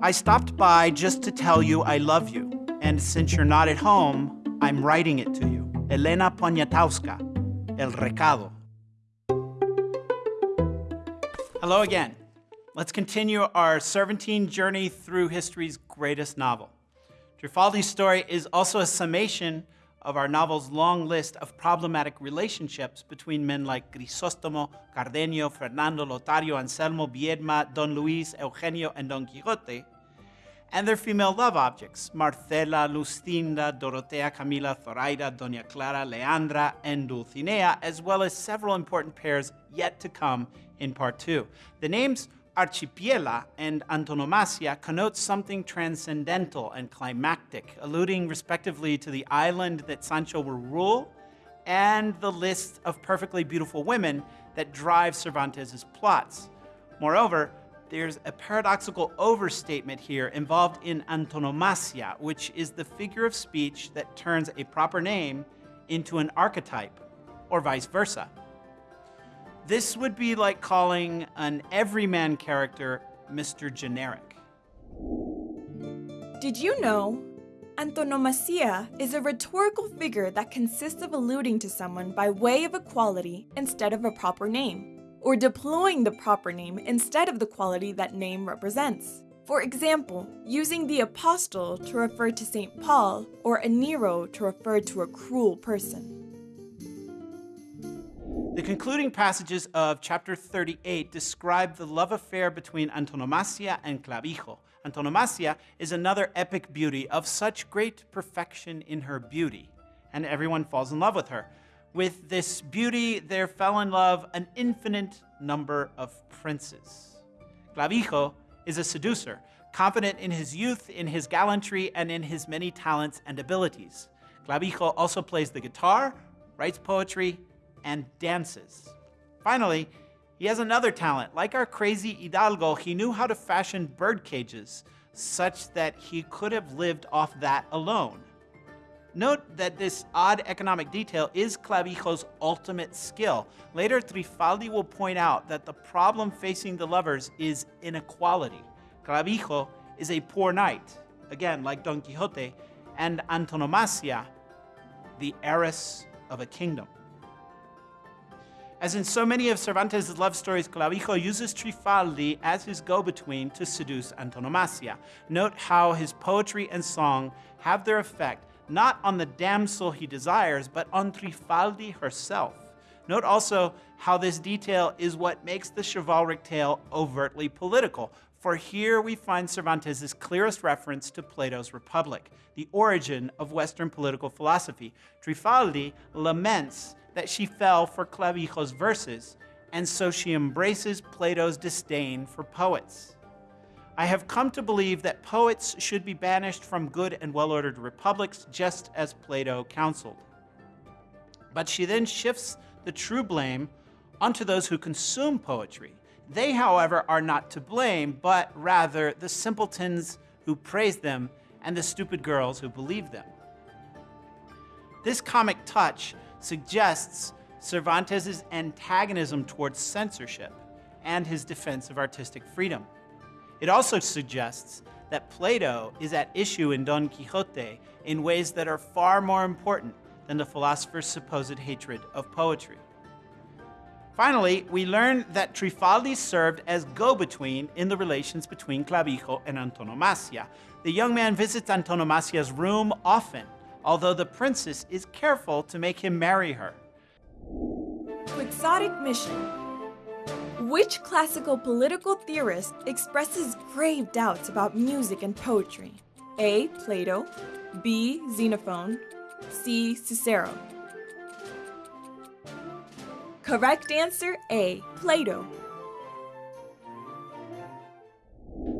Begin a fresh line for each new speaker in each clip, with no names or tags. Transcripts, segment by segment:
I stopped by just to tell you I love you. And since you're not at home, I'm writing it to you. Elena Poniatowska, El Recado. Hello again. Let's continue our Cervantine journey through history's greatest novel. Trifaldi's story is also a summation of our novel's long list of problematic relationships between men like Grisostomo, Cardenio, Fernando, Lotario, Anselmo, Biedma, Don Luis, Eugenio, and Don Quixote, and their female love objects, Marcela, Luscinda, Dorotea, Camila, Zoraida, Doña Clara, Leandra, and Dulcinea, as well as several important pairs yet to come in part two. The names Archipiela and antonomasia connote something transcendental and climactic, alluding respectively to the island that Sancho will rule and the list of perfectly beautiful women that drive Cervantes' plots. Moreover, there's a paradoxical overstatement here involved in antonomasia, which is the figure of speech that turns a proper name into an archetype, or vice versa. This would be like calling an everyman character Mr. Generic.
Did you know? Antonomasia is a rhetorical figure that consists of alluding to someone by way of a quality instead of a proper name, or deploying the proper name instead of the quality that name represents. For example, using the apostle to refer to St. Paul or a Nero to refer to a cruel person.
The concluding passages of chapter 38 describe the love affair between Antonomasia and Clavijo. Antonomasia is another epic beauty of such great perfection in her beauty, and everyone falls in love with her. With this beauty, there fell in love an infinite number of princes. Clavijo is a seducer, confident in his youth, in his gallantry, and in his many talents and abilities. Clavijo also plays the guitar, writes poetry, and dances. Finally, he has another talent. Like our crazy Hidalgo, he knew how to fashion bird cages such that he could have lived off that alone. Note that this odd economic detail is Clavijo's ultimate skill. Later, Trifaldi will point out that the problem facing the lovers is inequality. Clavijo is a poor knight, again, like Don Quixote, and Antonomasia, the heiress of a kingdom. As in so many of Cervantes' love stories, Clavijo uses Trifaldi as his go-between to seduce Antonomasia. Note how his poetry and song have their effect not on the damsel he desires, but on Trifaldi herself. Note also how this detail is what makes the chivalric tale overtly political, for here we find Cervantes' clearest reference to Plato's Republic, the origin of Western political philosophy. Trifaldi laments that she fell for Clavijo's verses, and so she embraces Plato's disdain for poets. I have come to believe that poets should be banished from good and well-ordered republics, just as Plato counseled. But she then shifts the true blame onto those who consume poetry. They, however, are not to blame, but rather the simpletons who praise them and the stupid girls who believe them. This comic touch suggests Cervantes' antagonism towards censorship and his defense of artistic freedom. It also suggests that Plato is at issue in Don Quixote in ways that are far more important than the philosopher's supposed hatred of poetry. Finally, we learn that Trifaldi served as go-between in the relations between Clavijo and Antonomasia. The young man visits Antonomasia's room often although the princess is careful to make him marry her.
Quixotic mission. Which classical political theorist expresses grave doubts about music and poetry? A. Plato, B. Xenophon, C. Cicero. Correct answer A. Plato.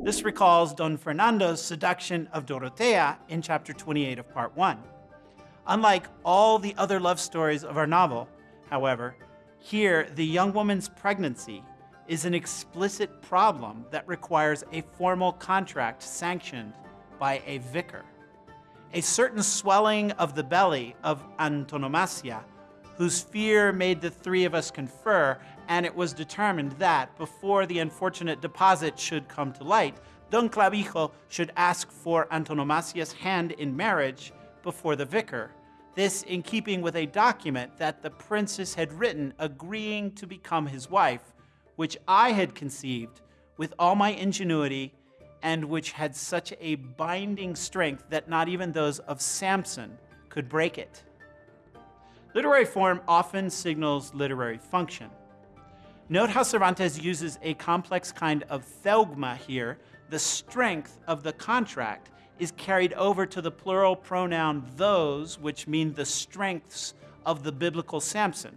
This recalls Don Fernando's seduction of Dorotea in chapter 28 of part 1. Unlike all the other love stories of our novel, however, here the young woman's pregnancy is an explicit problem that requires a formal contract sanctioned by a vicar. A certain swelling of the belly of antonomasia, whose fear made the three of us confer, and it was determined that, before the unfortunate deposit should come to light, Don Clavijo should ask for Antonomasia's hand in marriage before the vicar. This in keeping with a document that the princess had written agreeing to become his wife, which I had conceived with all my ingenuity and which had such a binding strength that not even those of Samson could break it. Literary form often signals literary function. Note how Cervantes uses a complex kind of zeugma here. The strength of the contract is carried over to the plural pronoun those, which mean the strengths of the biblical Samson.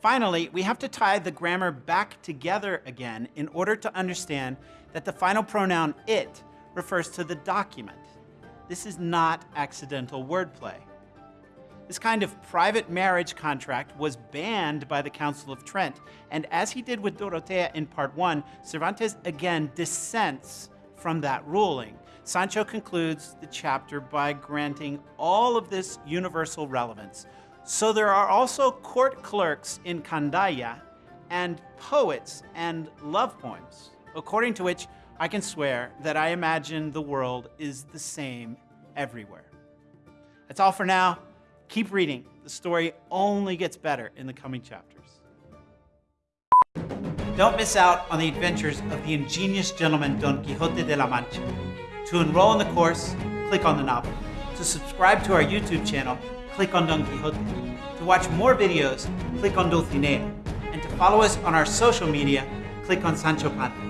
Finally, we have to tie the grammar back together again in order to understand that the final pronoun it refers to the document. This is not accidental wordplay. This kind of private marriage contract was banned by the Council of Trent, and as he did with Dorotea in part one, Cervantes again dissents from that ruling. Sancho concludes the chapter by granting all of this universal relevance. So there are also court clerks in Candaya and poets and love poems, according to which I can swear that I imagine the world is the same everywhere. That's all for now. Keep reading. The story only gets better in the coming chapters. Don't miss out on the adventures of the ingenious gentleman Don Quixote de la Mancha. To enroll in the course, click on the novel. To subscribe to our YouTube channel, click on Don Quixote. To watch more videos, click on Dulcinea. And to follow us on our social media, click on Sancho Panza.